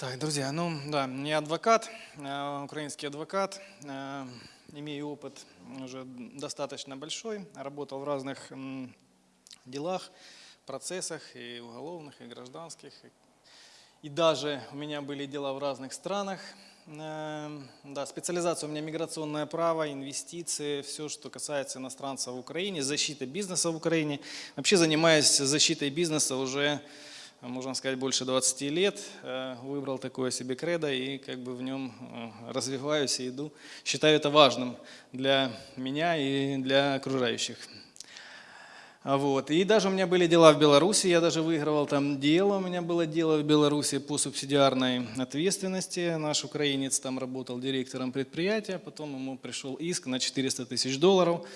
Так, друзья, ну да, я адвокат, э, украинский адвокат, э, имею опыт уже достаточно большой, работал в разных делах, процессах и уголовных, и гражданских. И даже у меня были дела в разных странах. Э, Да, специализация у меня миграционное право, инвестиции, все, что касается иностранцев в Украине, защита бизнеса в Украине. Вообще занимаюсь защитой бизнеса уже можно сказать, больше 20 лет. Э, Выбрал такое себе кредо и как бы в нем э, развиваюсь и иду. Считаю это важным для меня и для окружающих. А Вот. И даже у меня были дела в Беларуси, я даже выигрывал там дело, у меня было дело в Беларуси по субсидиарной ответственности. Наш украинец там работал директором предприятия, потом ему пришел иск на 400 тысяч долларов.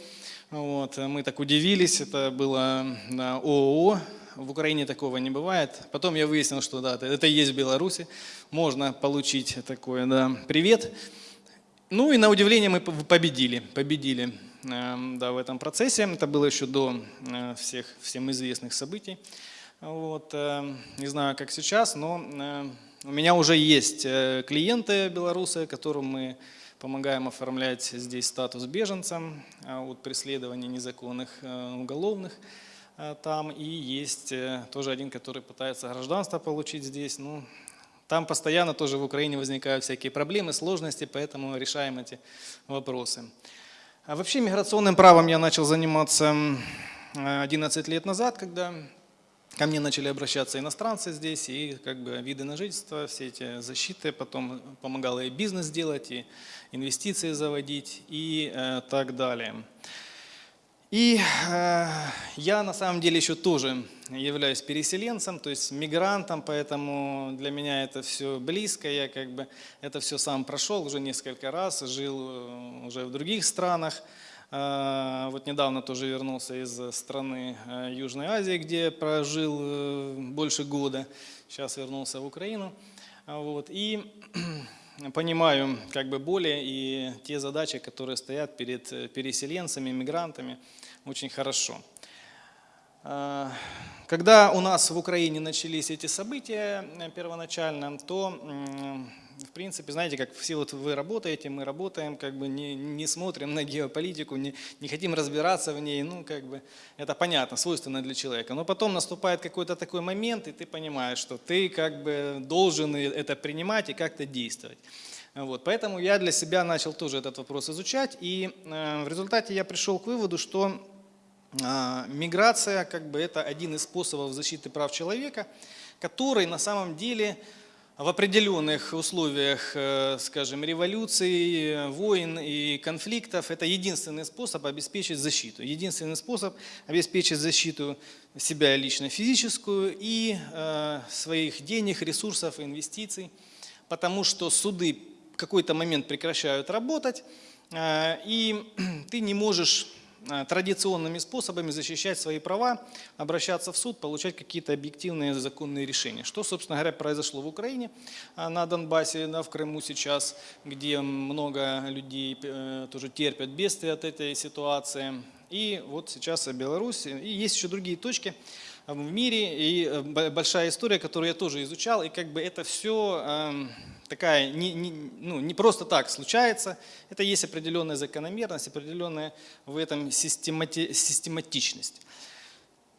Вот. Мы так удивились, это было на ООО, в Украине такого не бывает. Потом я выяснил, что да, это- это есть в Беларуси, можно получить такое, да, привет. Ну и на удивление мы победили, победили эм, да, в этом процессе. Это было еще до э, всех всем известных событий. Вот, э, не знаю, как сейчас, но э, у меня уже есть клиенты белорусы, которым мы помогаем оформлять здесь статус беженца э, от преследований незаконных уголовных там. И есть э, тоже один, который пытается гражданство получить здесь. Ну, там постоянно тоже в Украине возникают всякие проблемы, сложности, поэтому решаем эти вопросы. А вообще миграционным правом я начал заниматься м, э, 11 лет назад, когда ко мне начали обращаться иностранцы здесь, и как бы виды на жительство, все эти защиты, потом помогало и бизнес делать, и инвестиции заводить, и э, так далее. И э, я на самом деле еще тоже являюсь переселенцем, то есть мигрантом, поэтому для меня это все близко, я как бы это все сам прошел уже несколько раз, жил э, уже в других странах. Э, Вот недавно тоже вернулся из страны э, Южной Азии, где прожил э, больше года, сейчас вернулся в Украину. Вот. И понимаю как бы боли и те задачи, которые стоят перед э, переселенцами, мигрантами, очень хорошо. А, Когда у нас в Украине начались эти события э, первоначально, то, в принципе, знаете, как все вот вы работаете, мы работаем, как бы не, не смотрим на геополитику, не, не хотим разбираться в ней, ну, как бы, это понятно, свойственно для человека. Но потом наступает какой-то такой момент, и ты понимаешь, что ты как бы должен это принимать и как-то действовать. Вот, поэтому я для себя начал тоже этот вопрос изучать, и э, в результате я пришел к выводу, что а, Миграция как бы это один из способов защиты прав человека, который на самом деле в определенных условиях, э, скажем, революций, войн и конфликтов, это единственный способ обеспечить защиту. Единственный способ обеспечить защиту себя лично физическую и э, своих денег, ресурсов, инвестиций, потому что суды в какой-то момент прекращают работать, э, и ты не можешь традиционными способами защищать свои права, обращаться в суд, получать какие-то объективные законные решения. Что, собственно говоря, произошло в Украине, а, на Донбассе, да, в Крыму сейчас, где много людей э, тоже терпят бедствия от этой ситуации. И вот сейчас Беларусь. И есть еще другие точки в мире, и э, большая история, которую я тоже изучал, и как бы это все такая, не, не- ну, не просто так случается, это есть определенная закономерность, определенная в этом системати- систематичность.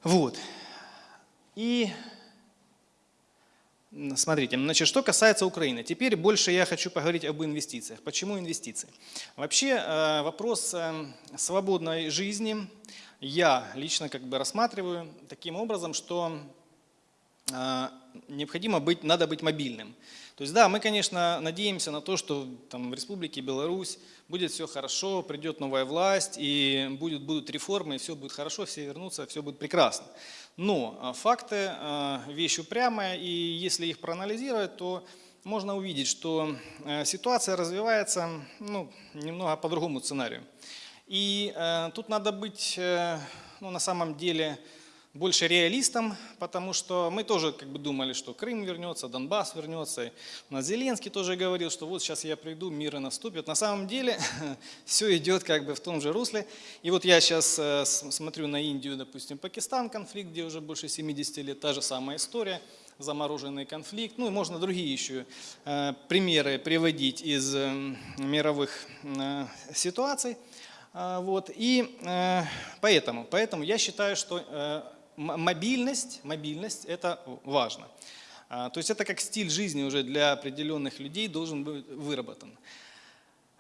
Вот. И смотрите, значит, что касается Украины. Теперь больше я хочу поговорить об инвестициях. Почему инвестиции? Вообще э, вопрос э, свободной жизни я лично как бы рассматриваю таким образом, что а, необходимо быть, надо быть мобильным. То есть да, мы, конечно, надеемся на то, что там, в Республике Беларусь будет все хорошо, придет новая власть, и будет, будут реформы, и все будет хорошо, все вернутся, все будет прекрасно. Но а, факты а, – вещь упрямая, и если их проанализировать, то можно увидеть, что э, ситуация развивается ну, немного по другому сценарию. И э, тут надо быть э, ну, на самом деле больше реалистом, потому что мы тоже как бы думали, что Крым вернется, Донбасс вернется. У нас Зеленский тоже говорил, что вот сейчас я приду, мир и наступит. На самом деле все идет как бы в том же русле. И вот я сейчас э, смотрю на Индию, допустим, Пакистан, конфликт, где уже больше 70 лет, та же самая история. замороженный конфликт. Ну и можно другие еще э, примеры приводить из э, мировых ситуаций. А, вот. И поэтому, поэтому я считаю, что мобильность, мобильность – это важно. А, то есть это как стиль жизни уже для определенных людей должен быть выработан.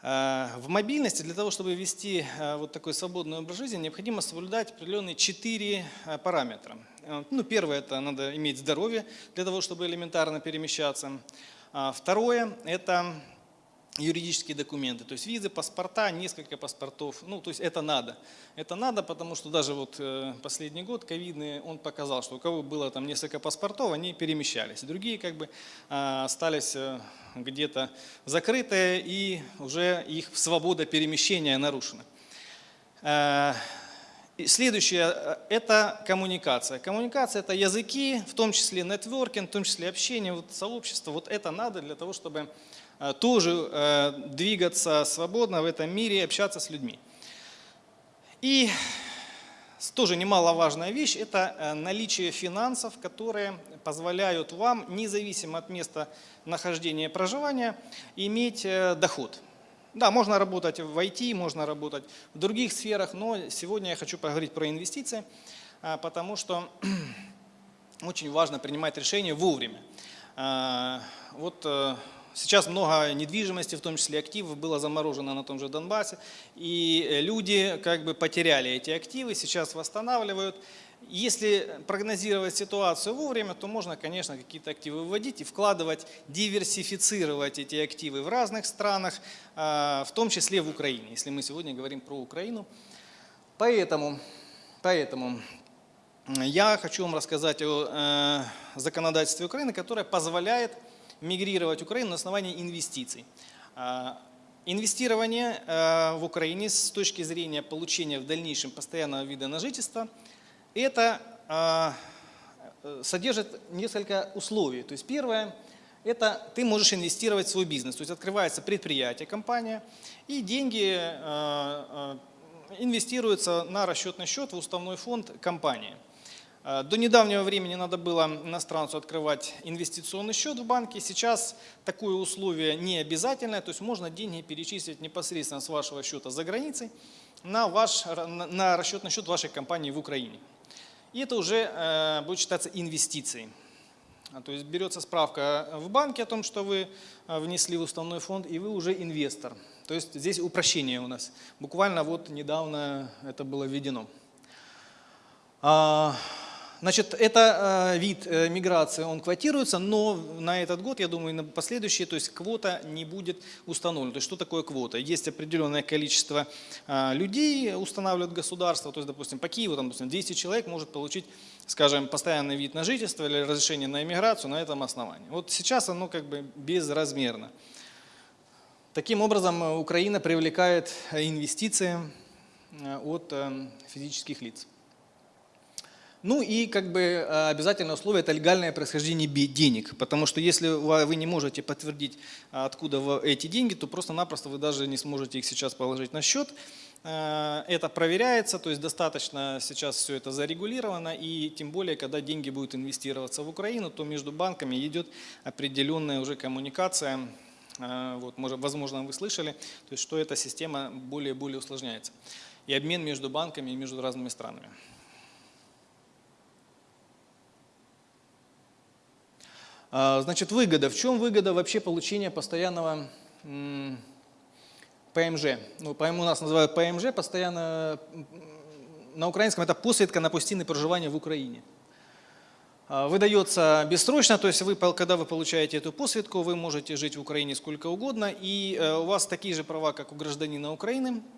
А, в мобильности для того, чтобы вести а, вот такой свободный образ жизни, необходимо соблюдать определенные четыре параметра. Ну, первое – это надо иметь здоровье для того, чтобы элементарно перемещаться. Второе – это юридические документы, то есть визы, паспорта, несколько паспортов, ну то есть это надо. Это надо, потому что даже вот э, последний год ковидный, он показал, что у кого было там несколько паспортов, они перемещались. Другие как бы а, остались э, где-то закрытые и уже их свобода перемещения нарушена. Э, следующее – это коммуникация. Коммуникация – это языки, в том числе нетворкинг, в том числе общение, вот, сообщество. Вот это надо для того, чтобы тоже э, двигаться свободно в этом мире, общаться с людьми. И тоже немаловажная вещь – это э, наличие финансов, которые позволяют вам, независимо от места нахождения и проживания, иметь доход. Да, можно работать в IT, можно работать в других сферах, но сегодня я хочу поговорить про инвестиции, потому что очень важно принимать решения вовремя. Вот Сейчас много недвижимости, в том числе активов, было заморожено на том же Донбассе. И э, люди как бы потеряли эти активы, сейчас восстанавливают. Если прогнозировать ситуацию вовремя, то можно, конечно, какие-то активы выводить и вкладывать, диверсифицировать эти активы в разных странах, а, в том числе в Украине, если мы сегодня говорим про Украину. Поэтому, поэтому я хочу вам рассказать о э, законодательстве Украины, которое позволяет мигрировать в Украину на основании инвестиций. А, инвестирование а, в Украине с точки зрения получения в дальнейшем постоянного вида на жительство, это а, содержит несколько условий. То есть первое, это ты можешь инвестировать в свой бизнес. То есть открывается предприятие, компания, и деньги инвестируются на расчетный счет в уставной фонд компании. Э, до недавнего времени надо было иностранцу открывать инвестиционный счет в банке. Сейчас такое условие не обязательное, то есть можно деньги перечислить непосредственно с вашего счета за границей на, ваш, на расчетный счет вашей компании в Украине. И это уже э, будет считаться инвестицией. А, то есть берется справка в банке о том, что вы э, внесли в уставной фонд, и вы уже инвестор. То есть здесь упрощение у нас. Буквально вот недавно это было введено. Значит, это э, вид э, миграции, он квотируется, но на этот год, я думаю, на последующие, то есть квота не будет установлена. То есть что такое квота? Есть определенное количество э, людей, устанавливает государство, то есть, допустим, по Киеву, там, допустим, 200 человек может получить, скажем, постоянный вид на жительство или разрешение на иммиграцию на этом основании. Вот сейчас оно как бы безразмерно. Таким образом, Украина привлекает инвестиции от физических лиц. Ну и как бы э, обязательное условие – это легальное происхождение денег, потому что если вы не можете подтвердить, откуда эти деньги, то просто-напросто вы даже не сможете их сейчас положить на счет. Э, это проверяется, то есть достаточно сейчас все это зарегулировано, и тем более, когда деньги будут инвестироваться в Украину, то между банками идет определенная уже коммуникация, э, вот, возможно, вы слышали, то есть что эта система более и более усложняется. И обмен между банками и между разными странами. значит, выгода. В чем выгода вообще получения постоянного ПМЖ? Ну, у нас называют ПМЖ, постоянно, на украинском это посвідка на постійне проживание в Украине. А, выдается бессрочно, то есть вы, когда вы получаете эту посвідку, вы можете жить в Украине сколько угодно, и э, у вас такие же права, как у гражданина Украины, а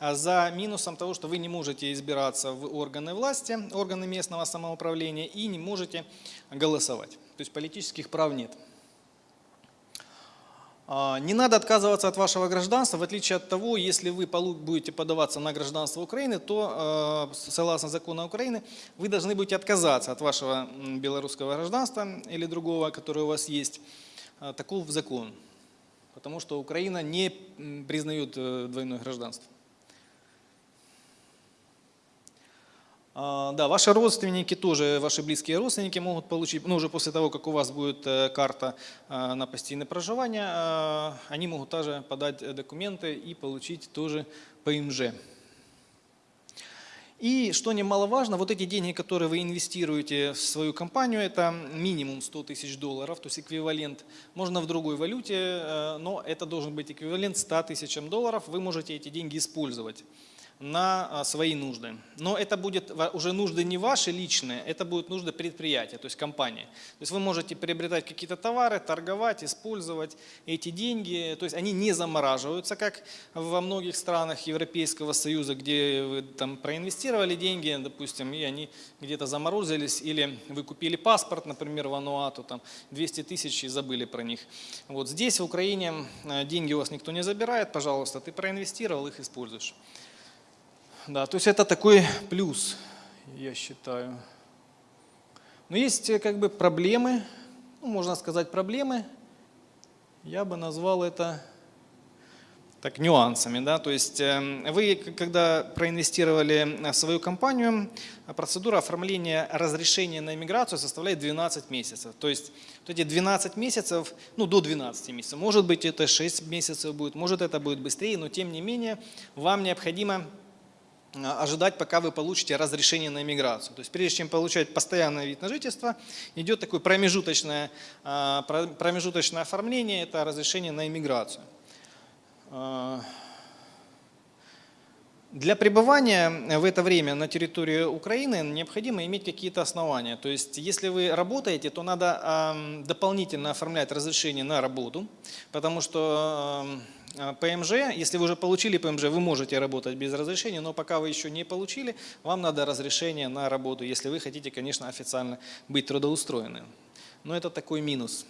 за минусом того, что вы не можете избираться в органы власти, органы местного самоуправления и не можете голосовать. То есть политических прав нет. А, не надо отказываться от вашего гражданства, в отличие от того, если вы будете подаваться на гражданство Украины, то, а, согласно закону Украины, вы должны будете отказаться от вашего белорусского гражданства или другого, которое у вас есть. А, таков закон, потому что Украина не признает э, двойное гражданство. Да, ваши родственники тоже, ваши близкие родственники могут получить, ну уже после того, как у вас будет э, карта э, на постоянное проживание, э, они могут также подать документы и получить тоже ПМЖ. И что немаловажно, вот эти деньги, которые вы инвестируете в свою компанию, это минимум 100 тысяч долларов, то есть эквивалент. Можно в другой валюте, но это должен быть эквивалент 100 тысячам долларов. Вы можете эти деньги использовать на а, свои нужды. Но это будет уже нужды не ваши личные, это будут нужды предприятия, то есть компании. То есть вы можете приобретать какие-то товары, торговать, использовать эти деньги. То есть они не замораживаются, как во многих странах Европейского Союза, где вы там проинвестировали деньги, допустим, и они где-то заморозились, или вы купили паспорт, например, в Ануату, там 200 тысяч и забыли про них. Вот здесь, в Украине, э, деньги у вас никто не забирает, пожалуйста, ты проинвестировал, их используешь. Да, то есть это такой плюс, я считаю. Но есть э, как бы проблемы, ну, можно сказать проблемы, я бы назвал это так, нюансами. Да? То есть э, вы, когда проинвестировали в свою компанию, процедура оформления разрешения на иммиграцию составляет 12 месяцев. То есть вот эти 12 месяцев, ну до 12 месяцев, может быть это 6 месяцев будет, может это будет быстрее, но тем не менее вам необходимо ожидать, пока вы получите разрешение на иммиграцию. То есть прежде чем получать постоянный вид на жительство, идет такое промежуточное, а, промежуточное оформление, это разрешение на иммиграцию. А, для пребывания в это время на территории Украины необходимо иметь какие-то основания. То есть, если вы работаете, то надо дополнительно оформлять разрешение на работу, потому что а, ПМЖ, если вы уже получили ПМЖ, вы можете работать без разрешения, но пока вы еще не получили, вам надо разрешение на работу, если вы хотите, конечно, официально быть трудоустроенным. Но это такой минус.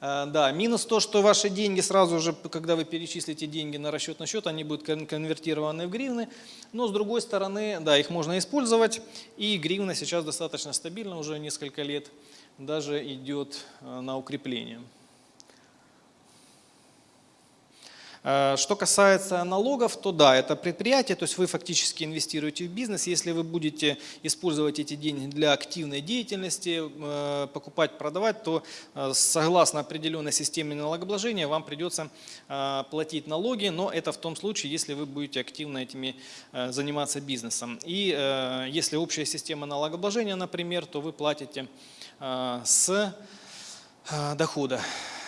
А, да, минус то, что ваши деньги сразу же, когда вы перечислите деньги на расчетный счет, они будут конвертированы в гривны. Но с другой стороны, да, их можно использовать. И гривна сейчас достаточно стабильна уже несколько лет, даже идет а, на укрепление. Э, что касается налогов, то да, это предприятие, то есть вы фактически инвестируете в бизнес. Если вы будете использовать эти деньги для активной деятельности, э, покупать, продавать, то э, согласно определенной системе налогообложения вам придется платить налоги, но это в том случае, если вы будете активно этими заниматься бизнесом. И если общая система налогообложения, например, то вы платите с дохода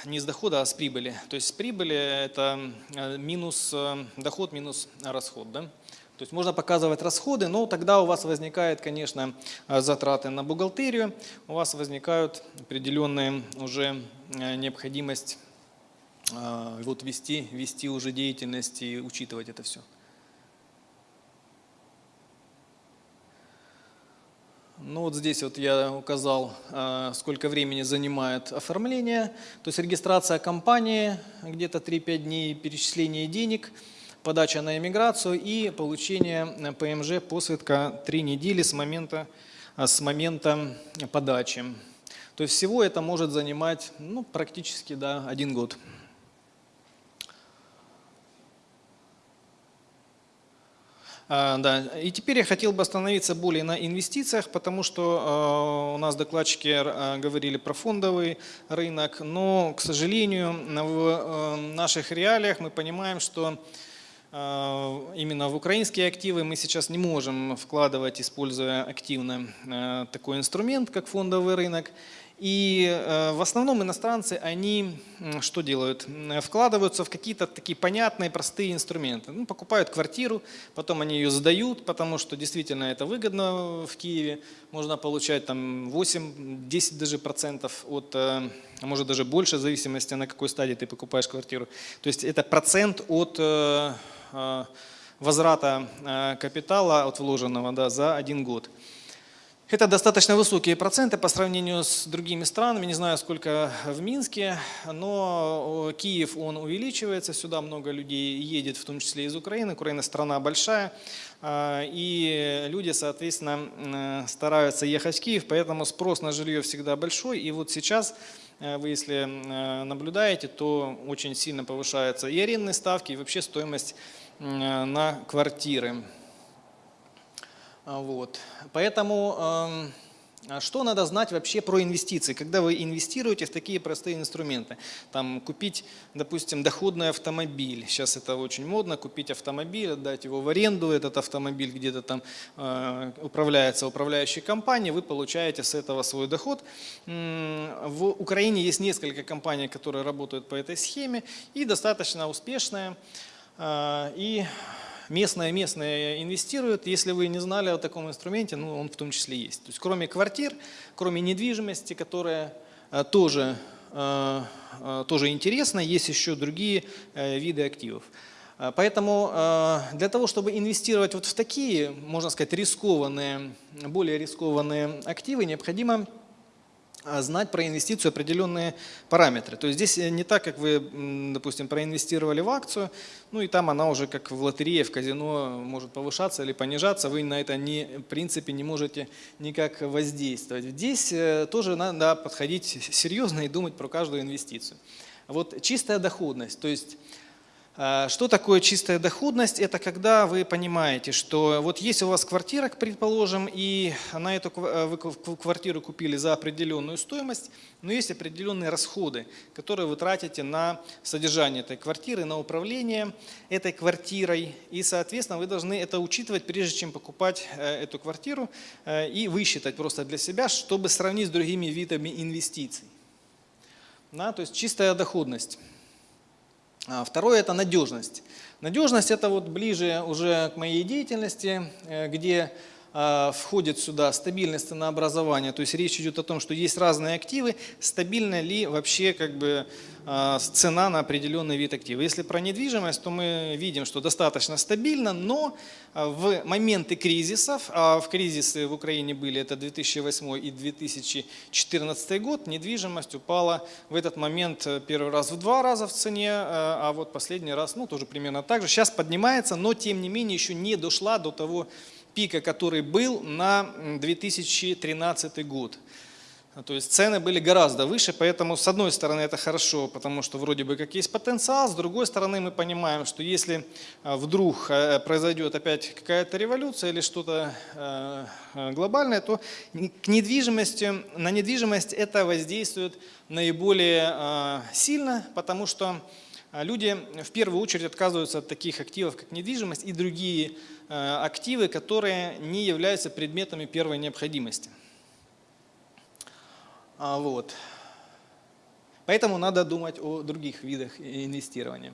не с дохода, а с прибыли. То есть с прибыли это э, минус э, доход минус расход. Да? То есть можно показывать расходы, но тогда у вас возникает, конечно, э, затраты на бухгалтерию, у вас возникают определенные уже необходимость вот вести, вести уже деятельность и учитывать это все. Ну вот здесь вот я указал, а, сколько времени занимает оформление, то есть регистрация компании где-то 3-5 дней, перечисление денег, подача на иммиграцию и получение ПМЖ посвидка 3 недели с момента, а, с момента подачи. То есть всего это может занимать ну, практически да, один год. Да. И теперь я хотел бы остановиться более на инвестициях, потому что а, у нас докладчики а, говорили про фондовый рынок, но, к сожалению, в наших реалиях мы понимаем, что именно в украинские активы мы сейчас не можем вкладывать, используя активно такой инструмент, как фондовый рынок. И э, в основном иностранцы, они что делают? Вкладываются в какие-то такие понятные, простые инструменты. Ну, покупают квартиру, потом они ее сдают, потому что действительно это выгодно в Киеве. Можно получать там 8-10 даже процентов от, э, а может даже больше, в зависимости на какой стадии ты покупаешь квартиру. То есть это процент от э, возврата капитала, от вложенного да, за один год. Это достаточно высокие проценты по сравнению с другими странами, не знаю сколько в Минске, но Киев он увеличивается, сюда много людей едет, в том числе из Украины. Украина страна большая, а, и люди, соответственно, стараются ехать в Киев, поэтому спрос на жилье всегда большой. И вот сейчас э, вы если наблюдаете, то очень сильно повышаются и арендные ставки, и вообще стоимость на квартиры. Вот. Поэтому эм, а что надо знать вообще про инвестиции, когда вы инвестируете в такие простые инструменты? Там, купить, допустим, доходный автомобиль. Сейчас это очень модно, купить автомобиль, отдать его в аренду, этот автомобиль где-то там э, управляется управляющей компанией, вы получаете с этого свой доход. В Украине есть несколько компаний, которые работают по этой схеме и достаточно успешная. Э, и местные местные инвестируют. Если вы не знали о таком инструменте, ну, он в том числе есть. То есть кроме квартир, кроме недвижимости, которая э, тоже, э, э, тоже интересна, есть еще другие виды активов. Поэтому для того, чтобы инвестировать вот в такие, можно сказать, рискованные, более рискованные активы, необходимо знать про инвестицию определенные параметры. То есть здесь э, не так, как вы, допустим, проинвестировали в акцию, ну и там она уже как в лотерее, в казино может повышаться или понижаться, вы на это не, в принципе не можете никак воздействовать. Здесь э, тоже надо подходить серьезно и думать про каждую инвестицию. Вот чистая доходность, то есть а, что такое чистая доходность? Это когда вы понимаете, что вот есть у вас квартира, предположим, и на эту э, квартиру купили за определенную стоимость, но есть определенные расходы, которые вы тратите на содержание этой квартиры, на управление этой квартирой. И, соответственно, вы должны это учитывать, прежде чем покупать э, эту квартиру, э, и высчитать просто для себя, чтобы сравнить с другими видами инвестиций. Да, то есть чистая доходность. А, второе – это надежность. Надежность – это вот ближе уже к моей деятельности, э, где входит сюда стабильность ценообразования, то есть речь идет о том, что есть разные активы, стабильна ли вообще как бы а, цена на определенный вид актива. Если про недвижимость, то мы видим, что достаточно стабильно, но а, в моменты кризисов, а в кризисы в Украине были это 2008 и 2014 год, недвижимость упала в этот момент э, первый раз в два раза в цене, а вот последний раз, ну тоже примерно так же. Сейчас поднимается, но тем не менее еще не дошла до того пика, который был на 2013 год. То есть цены были гораздо выше, поэтому с одной стороны это хорошо, потому что вроде бы как есть потенциал, с другой стороны мы понимаем, что если а, вдруг э, произойдет опять какая-то революция или что-то э, глобальное, то к недвижимости, на недвижимость это воздействует наиболее сильно, потому что люди в первую очередь отказываются от таких активов, как недвижимость и другие Э, активы, которые не являются предметами первой необходимости. А, вот. Поэтому надо думать о других видах инвестирования.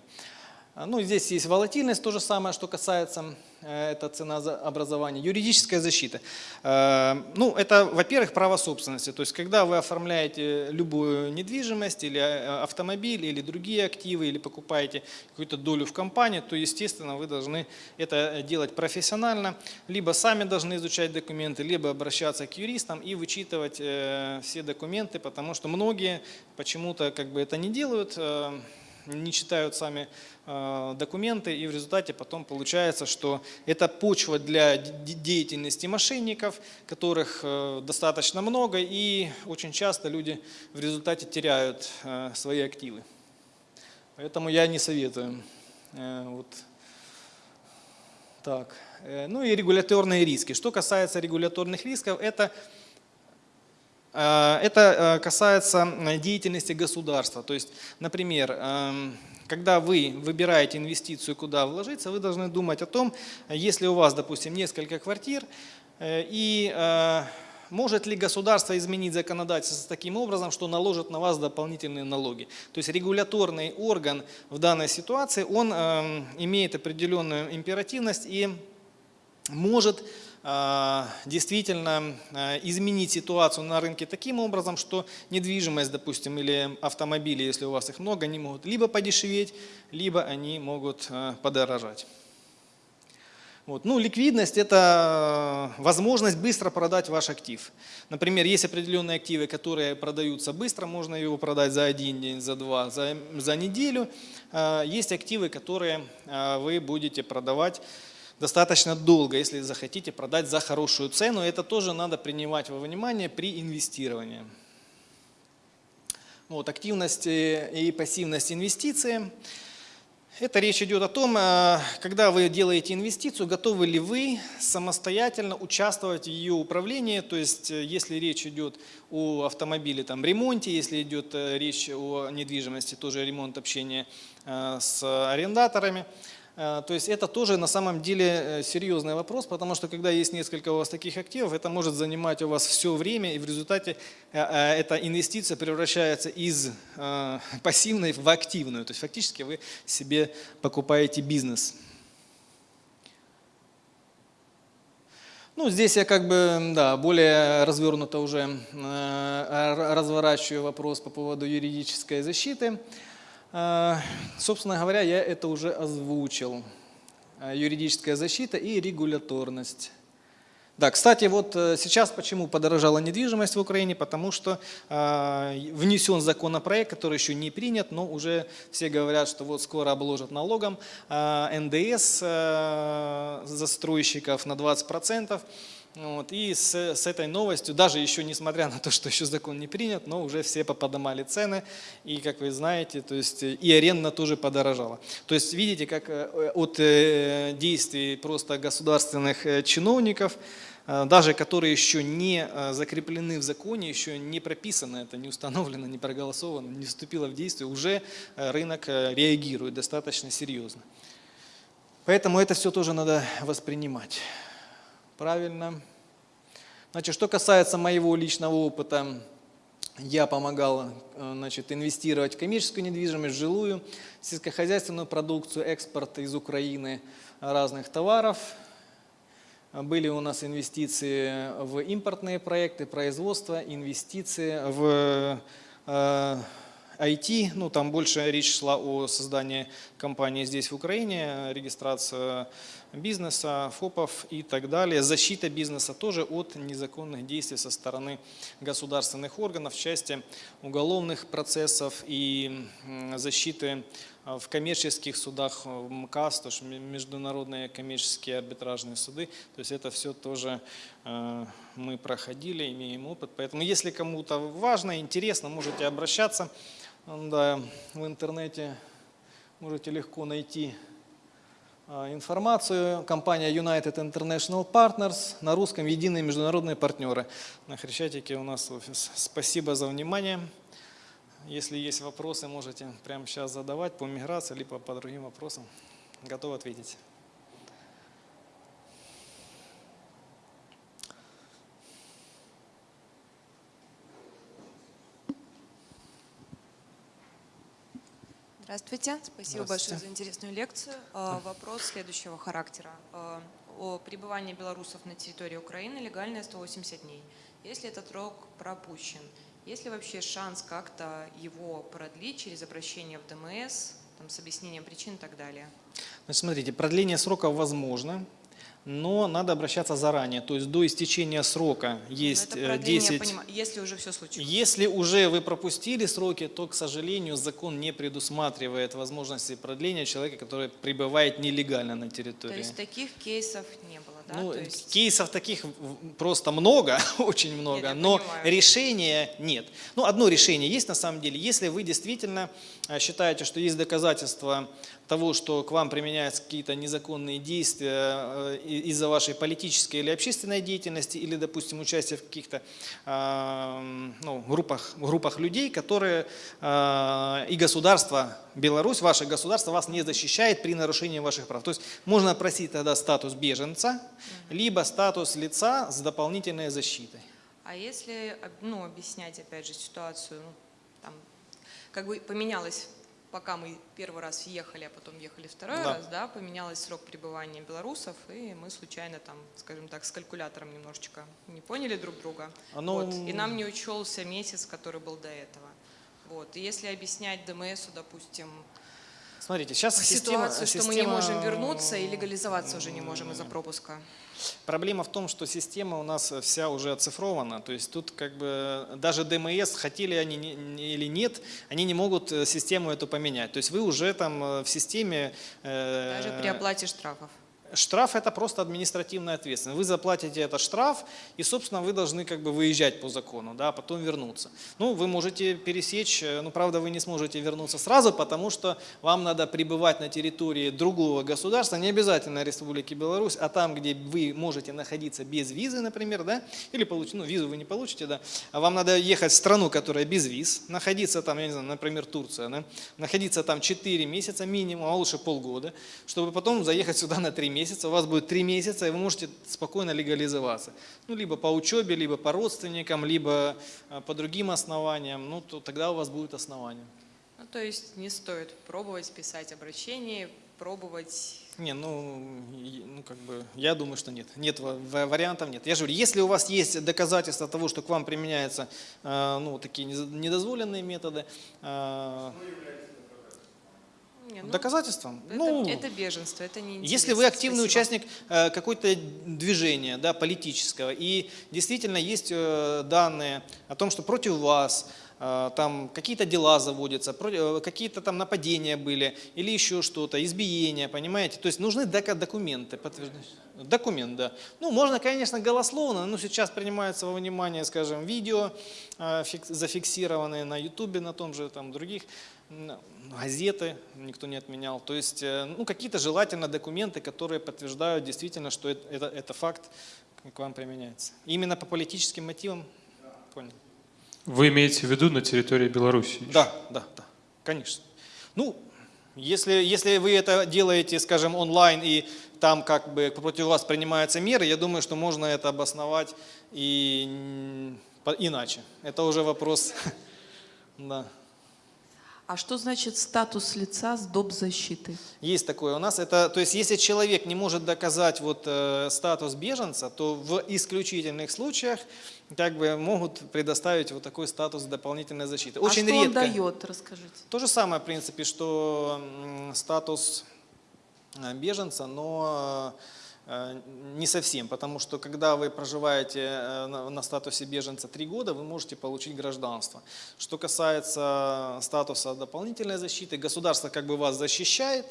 А, ну, здесь есть волатильность, то же самое, что касается Э, это цена образования. Юридическая защита. Э, ну, это, во-первых, право собственности. То есть, когда вы оформляете любую недвижимость или э, автомобиль, или другие активы, или покупаете какую-то долю в компании, то, естественно, вы должны это делать профессионально. Либо сами должны изучать документы, либо обращаться к юристам и вычитывать все документы, потому что многие почему-то как бы это не делают, не читают сами э, документы, и в результате потом получается, что это почва для деятельности мошенников, которых э, достаточно много, и очень часто люди в результате теряют э, свои активы. Поэтому я не советую. Вот. Так. Ну и регуляторные риски. Что касается регуляторных рисков, это это э, касается деятельности государства. То есть, например, эм, когда вы выбираете инвестицию, куда вложиться, вы должны думать о том, если у вас, допустим, несколько квартир, э, и может ли государство изменить законодательство таким образом, что наложит на вас дополнительные налоги. То есть регуляторный орган в данной ситуации, он эм, имеет определенную императивность и может действительно а, изменить ситуацию на рынке таким образом, что недвижимость, допустим, или автомобили, если у вас их много, они могут либо подешеветь, либо они могут а, подорожать. Вот. Ну, ликвидность – это возможность быстро продать ваш актив. Например, есть определенные активы, которые продаются быстро, можно его продать за один день, за два, за, за неделю. Есть активы, которые вы будете продавать достаточно долго, если захотите продать за хорошую цену. Это тоже надо принимать во внимание при инвестировании. Вот, активность и пассивность инвестиции. Это речь идет о том, э, когда вы делаете инвестицию, готовы ли вы самостоятельно участвовать в ее управлении, то есть э, если речь идет о автомобиле, там, ремонте, если идет э, речь о недвижимости, тоже ремонт общения с арендаторами, то есть это тоже на самом деле серьезный вопрос, потому что когда есть несколько у вас таких активов, это может занимать у вас все время, и в результате эта инвестиция превращается из пассивной в активную. То есть фактически вы себе покупаете бизнес. Ну, здесь я как бы, да, более развернуто уже разворачиваю вопрос по поводу юридической защиты. А, собственно говоря, я это уже озвучил. А, юридическая защита и регуляторность. Да, кстати, вот э, сейчас почему подорожала недвижимость в Украине, потому что э, внесен законопроект, который еще не принят, но уже все говорят, что вот скоро обложат налогом НДС застройщиков на 20%. Вот, и с, с этой новостью, даже еще несмотря на то, что еще закон не принят, но уже все поподнимали цены, и, как вы знаете, то есть и аренда тоже подорожала. То есть видите, как э, от э, действий просто государственных э, чиновников, даже которые еще не закреплены в законе, еще не прописано это, не установлено, не проголосовано, не вступило в действие, уже рынок реагирует достаточно серьезно. Поэтому это все тоже надо воспринимать. Правильно. Значит, что касается моего личного опыта, я помогал э, значит, инвестировать в коммерческую недвижимость, жилую, сельскохозяйственную продукцию, экспорт из Украины разных товаров. Были у нас инвестиции в импортные проекты, производство, инвестиции в э, IT, ну там больше речь шла о создании компании здесь в Украине, регистрация бизнеса, ФОПов и так далее, защита бизнеса тоже от незаконных действий со стороны государственных органов в части уголовных процессов и защиты а, в коммерческих судах, в МКАС, то есть международные коммерческие арбитражные суды. То есть это все тоже э, мы проходили, имеем опыт. Поэтому если кому-то важно, интересно, можете обращаться. Да, в интернете можете легко найти а, информацию. Компания United International Partners, на русском «Единые международные партнеры». На Хрещатике у нас офис. Спасибо за внимание. Если есть вопросы, можете прямо сейчас задавать по миграции, либо по другим вопросам. Готов ответить. Здравствуйте, спасибо Здравствуйте. большое за интересную лекцию. А, вопрос следующего характера. А, о пребывании белорусов на территории Украины легальное 180 дней. Если этот срок пропущен, есть ли вообще шанс как-то его продлить через обращение в ДМС, там, с объяснением причин и так далее? Значит, смотрите, продление срока возможно но надо обращаться заранее, то есть до истечения срока есть это 10... Понимаю, если уже все случилось. Если уже вы пропустили сроки, то, к сожалению, закон не предусматривает возможности продления человека, который пребывает нелегально на территории. То есть таких кейсов не было, да? Ну, есть... Кейсов таких просто много, очень много, нет, но понимаю. решения нет. Ну, одно решение есть на самом деле, если вы действительно э, считаете, что есть доказательства того, что к вам применяются какие-то незаконные действия э, из-за вашей политической или общественной деятельности, или, допустим, участия в каких-то э, ну, группах, группах людей, которые и государство Беларусь, ваше государство вас не защищает при нарушении ваших прав. То есть можно просить тогда статус беженца, либо статус лица с дополнительной защитой. А если ну, объяснять, опять же, ситуацию, ну, там, как бы поменялось пока мы первый раз ехали, а потом ехали второй да. раз, да, поменялся срок пребывания белорусов, и мы случайно там, скажем так, с калькулятором немножечко не поняли друг друга. Оно... Вот, и нам не учелся месяц, который был до этого. Вот. И если объяснять ДМСу, допустим, Смотрите, сейчас ситуацию, система, что мы не можем вернуться и легализоваться уже не можем из-за пропуска. Проблема в том, что система у нас вся уже оцифрована, то есть тут как бы даже ДМС, хотели они или нет, они не могут э, систему эту поменять. То есть вы уже там э, в системе... Э, даже при оплате штрафов. Штраф – это просто административная ответственность. Вы заплатите этот штраф, и, собственно, вы должны как бы выезжать по закону, да, а потом вернуться. Ну, вы можете пересечь, ну, правда, вы не сможете вернуться сразу, потому что вам надо пребывать на территории другого государства, не обязательно Республики Беларусь, а там, где вы можете находиться без визы, например, да, или получить, ну, визу вы не получите, да, а вам надо ехать в страну, которая без виз, находиться там, я не знаю, например, Турция, да, находиться там 4 месяца минимум, а лучше полгода, чтобы потом заехать сюда на 3 месяца, у вас будет 3 месяца, и вы можете спокойно легализоваться. Ну, либо по учебе, либо по родственникам, либо а, по другим основаниям, ну, то тогда у вас будет основание. Ну, то есть не стоит пробовать писать обращение, пробовать... Не, ну, ну, как бы, я думаю, что нет. Нет, ва- ва- вариантов нет. Я же говорю, если у вас есть доказательства того, что к вам применяются, э, ну, такие недозволенные методы, э, Не, ну, доказательства, это, ну, это беженство, это не Если вы интересно. активный Спасибо. участник э, какой-то движения да, политического, и действительно есть э, данные о том, что против вас э, там какие-то дела заводятся, какие-то там нападения были, или еще что-то, избиения, понимаете? То есть нужны документы, подтверждающие. Документ, да. Ну, можно, конечно, голословно, но сейчас принимается во внимание, скажем, видео, фик- зафиксированные на Ютубе, на том же, там, других, газеты никто не отменял. То есть, э, ну, какие-то желательно документы, которые подтверждают действительно, что это, это, это факт к вам применяется. Именно по политическим мотивам? Понял. Вы имеете в виду на территории Беларуси? Да, да, да, конечно. Ну, если, если вы это делаете, скажем, онлайн, и там как бы против вас принимаются меры, я думаю, что можно это обосновать и иначе. Это уже вопрос, да. А что значит статус лица с доп. защиты? Есть такое у нас. Это, то есть, если человек не может доказать вот, э, статус беженца, то в исключительных случаях как бы могут предоставить вот такой статус дополнительной защиты. Очень а что редко. он дает, расскажите. То же самое, в принципе, что статус э, беженца, но э, не совсем, потому что когда вы проживаете э, на на статусе беженца три года, вы можете получить гражданство. Что касается статуса дополнительной защиты, государство как бы вас защищает,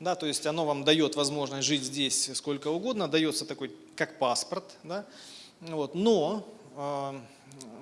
да, то есть оно вам дает возможность жить здесь сколько угодно, дается такой, как паспорт, да, вот, но, э,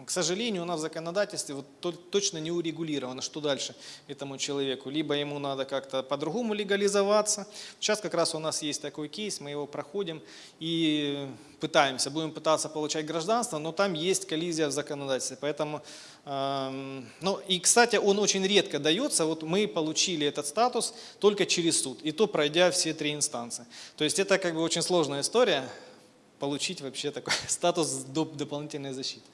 к сожалению, у нас в законодательстве вот то- точно не урегулировано, что дальше этому человеку. Либо ему надо как-то по-другому легализоваться. Сейчас как раз у нас есть такой кейс, мы его проходим и пытаемся, будем пытаться получать гражданство, но там есть коллизия в законодательстве. Поэтому, эм, ну и, кстати, он очень редко дается. Вот мы получили этот статус только через суд, и то пройдя все три инстанции. То есть это как бы очень сложная история, получить вообще такой статус доп- дополнительной защиты.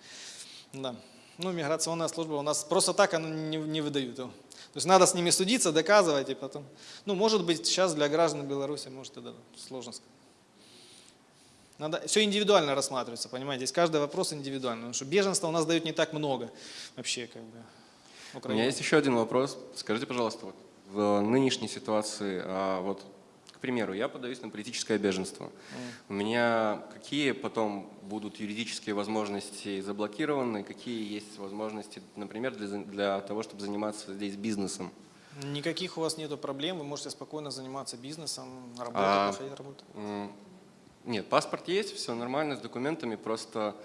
Да. Ну, миграционная служба у нас просто так она не, не выдают его. То есть надо с ними судиться, доказывать и потом. Ну, может быть, сейчас для граждан Беларуси, может, это сложно сказать. Надо, все индивидуально рассматривается, понимаете, здесь каждый вопрос индивидуально, потому что беженства у нас дают не так много вообще, как бы. У меня есть еще один вопрос. Скажите, пожалуйста, вот в нынешней ситуации, а, вот, примеру, я подаюсь на политическое беженство. У меня какие потом будут юридические возможности заблокированы, какие есть возможности, например, для, для того, чтобы заниматься здесь бизнесом? Никаких у вас нету проблем, вы можете спокойно заниматься бизнесом, работать, А, находить работу. Нет, паспорт есть, все нормально с документами, просто а,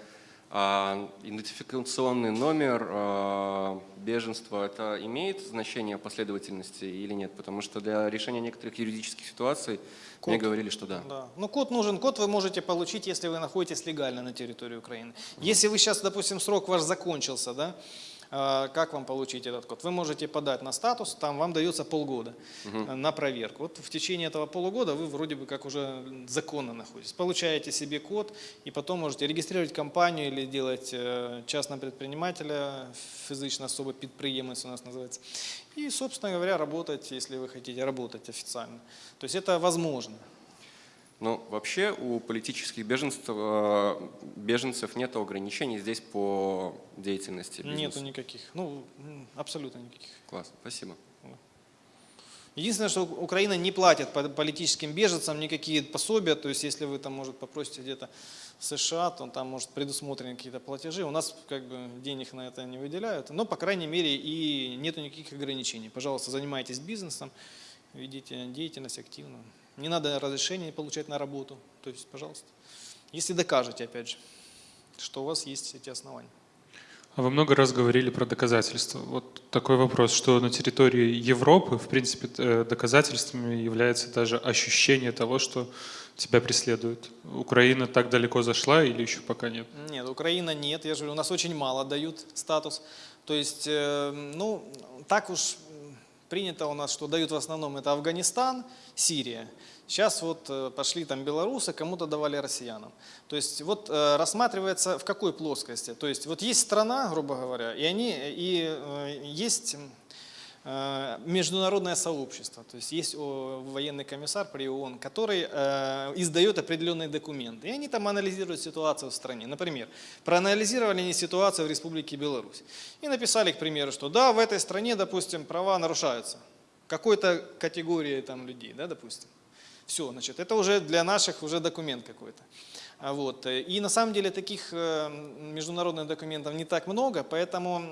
идентификационный номер а, беженства, это имеет значение последовательности или нет? Потому что для решения некоторых юридических ситуаций мне Код. говорили, что да. Да. Ну, код нужен. Код вы можете получить, если вы находитесь легально на территории Украины. Если вы сейчас, допустим, срок ваш закончился, да, а, как вам получить этот код? Вы можете подать на статус, там вам дается полгода э, на проверку. Вот в течение этого полугода вы вроде бы как уже законно находитесь. Получаете себе код и потом можете регистрировать компанию или делать э, частного предпринимателя, физично особо підприємець у нас называется. И, собственно говоря, работать, если вы хотите работать официально. То есть это возможно. Но вообще у политических беженцев, э, беженцев нет ограничений здесь по деятельности бизнеса. Нету никаких. Ну, абсолютно никаких. Класс, спасибо. Единственное, что Украина не платит по- политическим беженцам никакие пособия, то есть если вы там, может, попросите где-то в США, то там, может, предусмотрены какие-то платежи. У нас как бы денег на это не выделяют, но, по крайней мере, и нету никаких ограничений. Пожалуйста, занимайтесь бизнесом, ведите деятельность активно, Не надо разрешения получать на работу. То есть, пожалуйста. Если докажете, опять же, что у вас есть эти основания. А вы много раз говорили про доказательства. Вот такой вопрос, что на территории Европы, в принципе, э, доказательствами является даже ощущение того, что тебя преследуют. Украина так далеко зашла или еще пока нет? Нет, Украина нет. Я же говорю, у нас очень мало дают статус. То есть, э, ну, так уж принято у нас, что дают в основном это Афганистан, Сирия. Сейчас вот э, пошли там белорусы, кому-то давали россиянам. То есть вот э, рассматривается в какой плоскости. То есть вот есть страна, грубо говоря, и они и э, есть м, э, международное сообщество, то есть есть военный комиссар при ООН, который э, издает определенные документы, и они там анализируют ситуацию в стране. Например, проанализировали они ситуацию в Республике Беларусь и написали, к примеру, что да, в этой стране, допустим, права нарушаются какой-то категории там людей, да, допустим. Все, значит, это уже для наших уже документ какой-то. А Вот. И на самом деле таких э, международных документов не так много, поэтому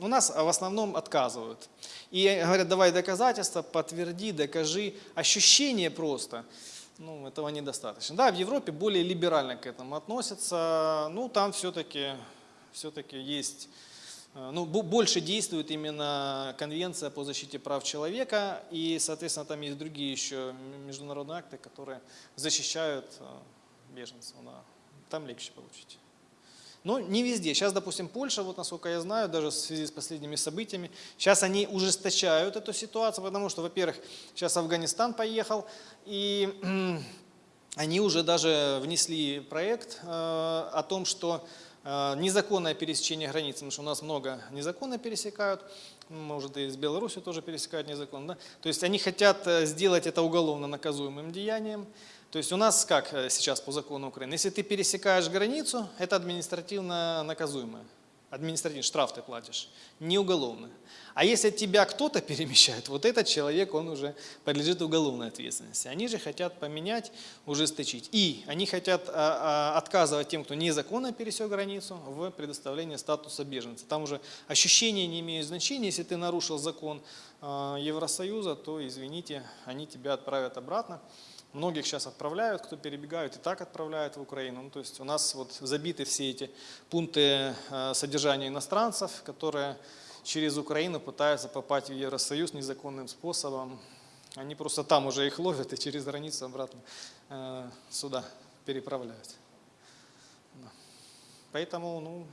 у нас в основном отказывают. И говорят, давай доказательства, подтверди, докажи. Ощущение просто, ну, этого недостаточно. Да, в Европе более либерально к этому относятся, ну, там все-таки все-таки есть Э, ну, бо- больше действует именно Конвенция по защите прав человека, и, соответственно, там есть другие еще международные акты, которые защищают э, беженцев. Да. Там легче получить. Но не везде. Сейчас, допустим, Польша, вот насколько я знаю, даже в связи с последними событиями, сейчас они ужесточают эту ситуацию, потому что, во-первых, сейчас Афганистан поехал, и они уже даже внесли проект э, о том, что э, незаконное пересечение границы, потому что у нас много незаконно пересекают, может и с Беларусью тоже пересекают незаконно, да? то есть они хотят э, сделать это уголовно наказуемым деянием. То есть у нас как э, сейчас по закону Украины, если ты пересекаешь границу, это административно наказуемое. Административный штраф ты платишь, не уголовный. А если тебя кто-то перемещает, вот этот человек, он уже подлежит уголовной ответственности. Они же хотят поменять, ужесточить. И они хотят а, а, отказывать тем, кто незаконно пересек границу, в предоставлении статуса беженца. Там уже ощущения не имеют значения. Если ты нарушил закон а, Евросоюза, то, извините, они тебя отправят обратно. Многих сейчас отправляют, кто перебегают, и так отправляют в Украину. Ну, то есть у нас вот забиты все эти пункты э, содержания иностранцев, которые через Украину пытаются попасть в Евросоюз незаконным способом. Они просто там уже их ловят и через границу обратно э, сюда переправляют. Поэтому, ну.